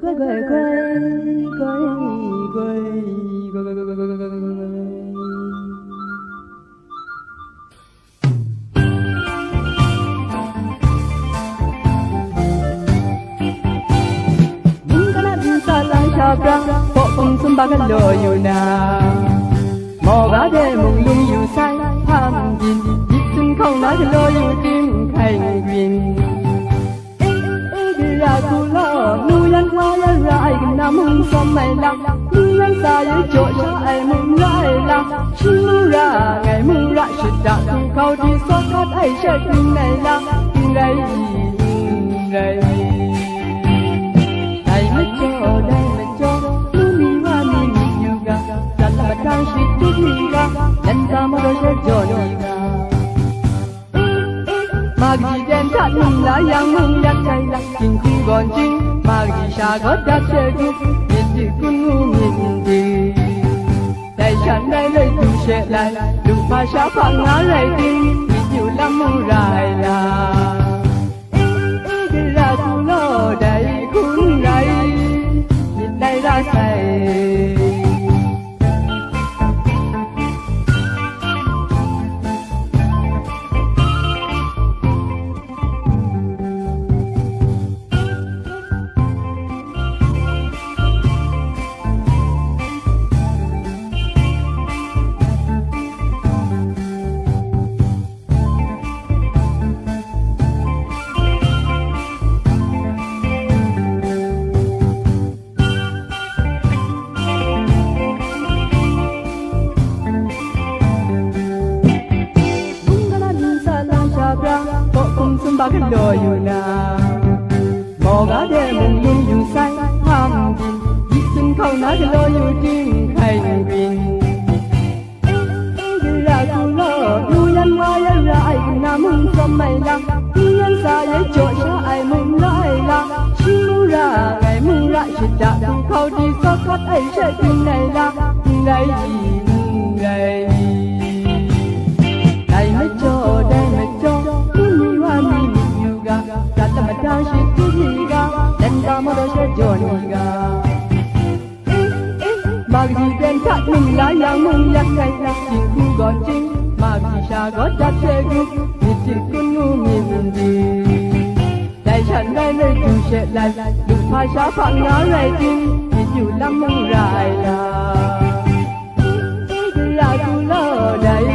quay quay quay quay quay quay quay quay quay quay Sabra, po kung sumbaga loyo na Mo ga de mong lung yu sai ham yin Yip sun không na de loyo không xong mày lắm mưa lên xa dưới chỗ cho ai mừng lại là chưa ra, ngày mưa lại chuyện đã thì khâu thì xót khát ai chết nhưng này là nhưng đây đây này mới cho đây mới cho? Mưa mi hoa mi mi như gà. Chẳng là bạch đang suy chút mi ra lần ta mới đôi sẽ cho đi mà gì đen thắt mình đã giang mừng nhắc cay lắm. Chính khi còn chính 마귀샤가다세기 인디군우민디 대찬달레 두셰라 루파샤 방나레디 이유라무라이라 순박한너유나 뭐가 되면 문중산 황군 이순 커나게 너유 딩하이윈 에이글라 굴러 유년 와열라 아이구나 문선말라 이년 사이에 조샤 아이 문라이라 시무라 아이 문라 시다 굴 거디서 컷 아이 샤 굴라이라 굴라이지 Magdi den kat mung la yang mung yak kai la kin ku gon jing Magdi sha go dat she gu ni ti kun nu min di Dai chan dai le tu she la lu pa sha pa nga rai tin ni yu lam mung rai la Ra tu lo dai